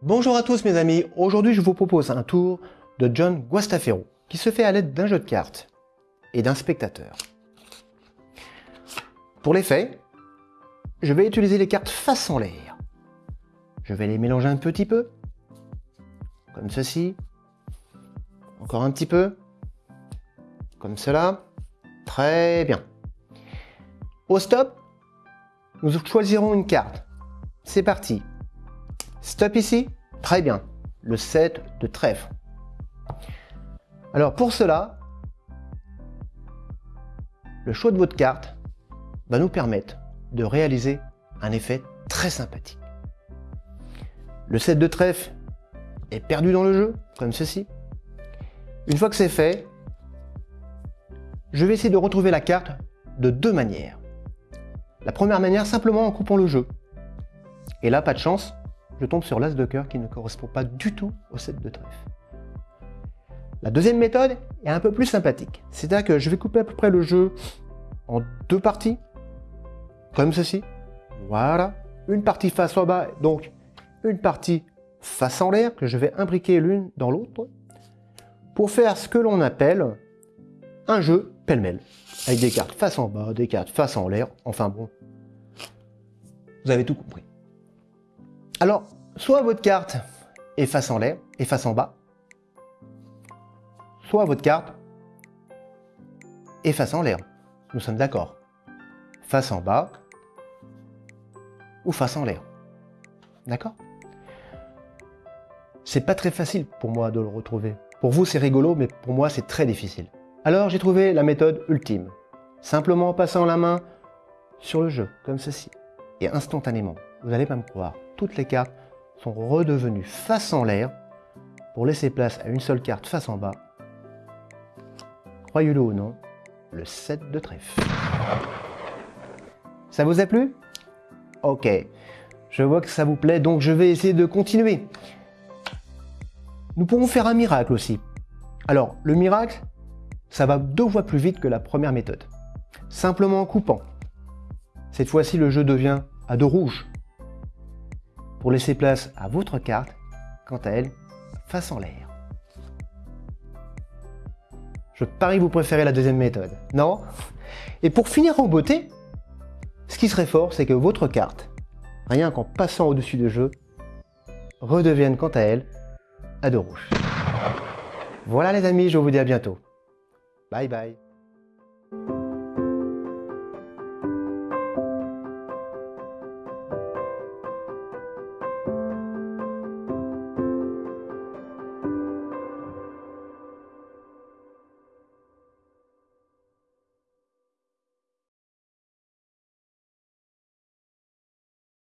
Bonjour à tous mes amis, aujourd'hui je vous propose un tour de John Guastafero qui se fait à l'aide d'un jeu de cartes et d'un spectateur. Pour l'effet, je vais utiliser les cartes face en l'air. Je vais les mélanger un petit peu, comme ceci, encore un petit peu, comme cela, très bien. Au stop, nous choisirons une carte. C'est parti. Stop ici, très bien. Le 7 de trèfle. Alors pour cela, le choix de votre carte va nous permettre de réaliser un effet très sympathique. Le 7 de trèfle est perdu dans le jeu, comme ceci. Une fois que c'est fait, je vais essayer de retrouver la carte de deux manières. La première manière, simplement en coupant le jeu. Et là, pas de chance, je tombe sur l'as de cœur qui ne correspond pas du tout au 7 de trèfle. La deuxième méthode est un peu plus sympathique. C'est-à-dire que je vais couper à peu près le jeu en deux parties, comme ceci. Voilà, une partie face en bas, donc une partie face en l'air, que je vais imbriquer l'une dans l'autre, pour faire ce que l'on appelle un jeu pêle-mêle, avec des cartes face en bas, des cartes face en l'air, enfin bon, vous avez tout compris. Alors, soit votre carte est face en l'air et face en bas, soit votre carte est face en l'air. Nous sommes d'accord. Face en bas ou face en l'air. D'accord? C'est pas très facile pour moi de le retrouver. Pour vous, c'est rigolo, mais pour moi, c'est très difficile. Alors, j'ai trouvé la méthode ultime. Simplement en passant la main sur le jeu, comme ceci. Et instantanément, vous n'allez pas me croire, toutes les cartes sont redevenues face en l'air pour laisser place à une seule carte face en bas. Croyez-le ou non, le 7 de trèfle. Ça vous a plu? Ok, je vois que ça vous plaît, donc je vais essayer de continuer. Nous pourrons faire un miracle aussi. Alors, le miracle, ça va deux fois plus vite que la première méthode. Simplement en coupant. Cette fois-ci, le jeu devient à deux rouges. Pour laisser place à votre carte, quant à elle, face en l'air. Je parie que vous préférez la deuxième méthode, non? Et pour finir en beauté, ce qui serait fort, c'est que votre carte, rien qu'en passant au-dessus du jeu, redevienne quant à elle à deux rouges. Voilà les amis, je vous dis à bientôt. Bye bye